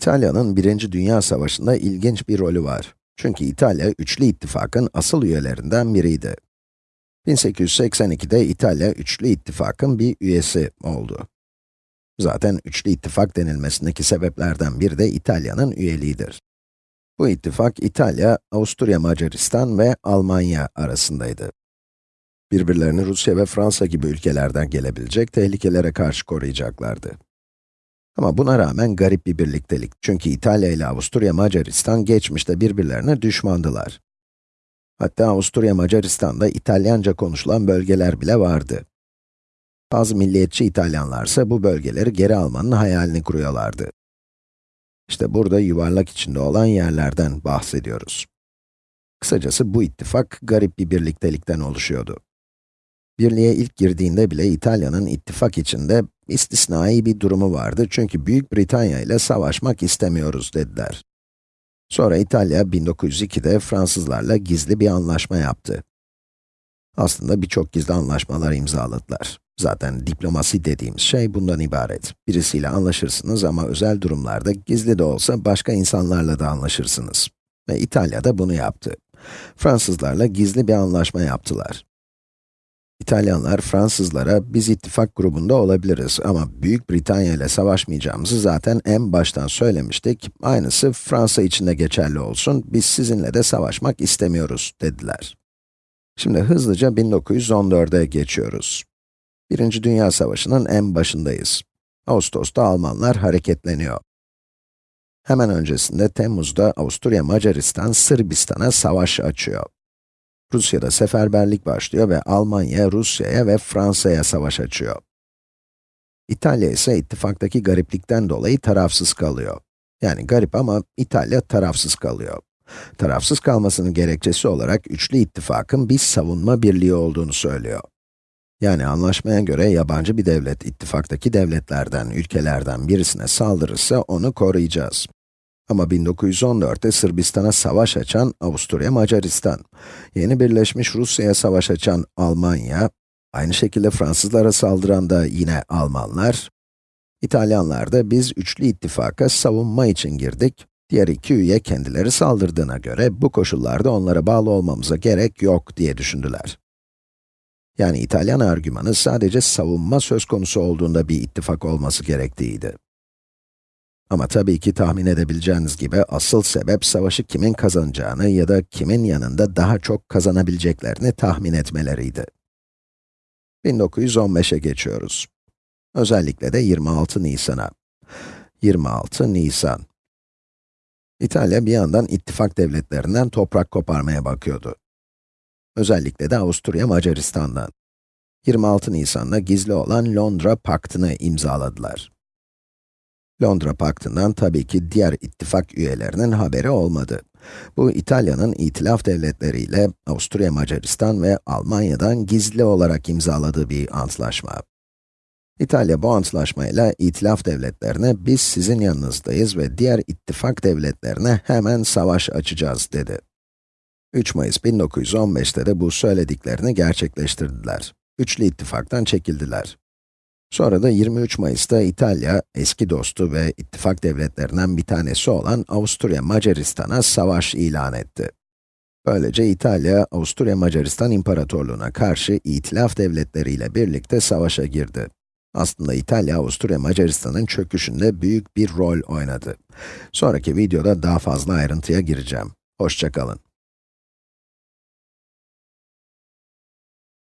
İtalya'nın 1. Dünya Savaşı'nda ilginç bir rolü var. Çünkü İtalya, Üçlü İttifak'ın asıl üyelerinden biriydi. 1882'de İtalya, Üçlü İttifak'ın bir üyesi oldu. Zaten Üçlü İttifak denilmesindeki sebeplerden biri de İtalya'nın üyeliğidir. Bu ittifak, İtalya, Avusturya Macaristan ve Almanya arasındaydı. Birbirlerini Rusya ve Fransa gibi ülkelerden gelebilecek tehlikelere karşı koruyacaklardı. Ama buna rağmen garip bir birliktelik. Çünkü İtalya ile Avusturya Macaristan geçmişte birbirlerine düşmandılar. Hatta Avusturya Macaristan'da İtalyanca konuşulan bölgeler bile vardı. Bazı milliyetçi İtalyanlarsa bu bölgeleri geri almanın hayalini kuruyorlardı. İşte burada yuvarlak içinde olan yerlerden bahsediyoruz. Kısacası bu ittifak garip bir birliktelikten oluşuyordu. Birliğe ilk girdiğinde bile İtalya'nın ittifak içinde istisnai bir durumu vardı çünkü Büyük Britanya ile savaşmak istemiyoruz dediler. Sonra İtalya 1902'de Fransızlarla gizli bir anlaşma yaptı. Aslında birçok gizli anlaşmalar imzaladılar. Zaten diplomasi dediğimiz şey bundan ibaret. Birisiyle anlaşırsınız ama özel durumlarda gizli de olsa başka insanlarla da anlaşırsınız. Ve İtalya da bunu yaptı. Fransızlarla gizli bir anlaşma yaptılar. İtalyanlar Fransızlara biz ittifak grubunda olabiliriz ama Büyük Britanya ile savaşmayacağımızı zaten en baştan söylemiştik. Aynısı Fransa için de geçerli olsun. Biz sizinle de savaşmak istemiyoruz dediler. Şimdi hızlıca 1914'e geçiyoruz. Birinci Dünya Savaşı'nın en başındayız. Ağustos'ta Almanlar hareketleniyor. Hemen öncesinde Temmuz'da Avusturya Macaristan Sırbistan'a savaş açıyor. Rusya'da seferberlik başlıyor ve Almanya, Rusya'ya ve Fransa'ya savaş açıyor. İtalya ise ittifaktaki gariplikten dolayı tarafsız kalıyor. Yani garip ama İtalya tarafsız kalıyor. Tarafsız kalmasının gerekçesi olarak üçlü ittifakın bir savunma birliği olduğunu söylüyor. Yani anlaşmaya göre yabancı bir devlet ittifaktaki devletlerden, ülkelerden birisine saldırırsa onu koruyacağız. Ama 1914'te Sırbistan'a savaş açan Avusturya Macaristan, yeni birleşmiş Rusya'ya savaş açan Almanya, aynı şekilde Fransızlara saldıran da yine Almanlar, İtalyanlar da biz üçlü ittifaka savunma için girdik, diğer iki üye kendileri saldırdığına göre bu koşullarda onlara bağlı olmamıza gerek yok diye düşündüler. Yani İtalyan argümanı sadece savunma söz konusu olduğunda bir ittifak olması gerektiğiydi. Ama tabii ki tahmin edebileceğiniz gibi asıl sebep savaşı kimin kazanacağını ya da kimin yanında daha çok kazanabileceklerini tahmin etmeleriydi. 1915'e geçiyoruz. Özellikle de 26 Nisan'a. 26 Nisan. İtalya bir yandan ittifak devletlerinden toprak koparmaya bakıyordu. Özellikle de Avusturya Macaristan'dan. 26 Nisan'da gizli olan Londra Paktı'nı imzaladılar. Londra Paktı'ndan tabii ki diğer ittifak üyelerinin haberi olmadı. Bu İtalya'nın itilaf devletleriyle Avusturya Macaristan ve Almanya'dan gizli olarak imzaladığı bir antlaşma. İtalya bu antlaşmayla itilaf devletlerine biz sizin yanınızdayız ve diğer ittifak devletlerine hemen savaş açacağız dedi. 3 Mayıs 1915'te de bu söylediklerini gerçekleştirdiler. Üçlü ittifaktan çekildiler. Sonra da 23 Mayıs'ta İtalya, eski dostu ve ittifak devletlerinden bir tanesi olan Avusturya Macaristan'a savaş ilan etti. Böylece İtalya, Avusturya Macaristan İmparatorluğu'na karşı itilaf devletleriyle birlikte savaşa girdi. Aslında İtalya, Avusturya Macaristan'ın çöküşünde büyük bir rol oynadı. Sonraki videoda daha fazla ayrıntıya gireceğim. Hoşçakalın.